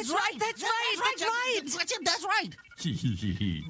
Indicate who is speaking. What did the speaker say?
Speaker 1: That's right. That's right.
Speaker 2: That's right.
Speaker 3: That's right. That's right.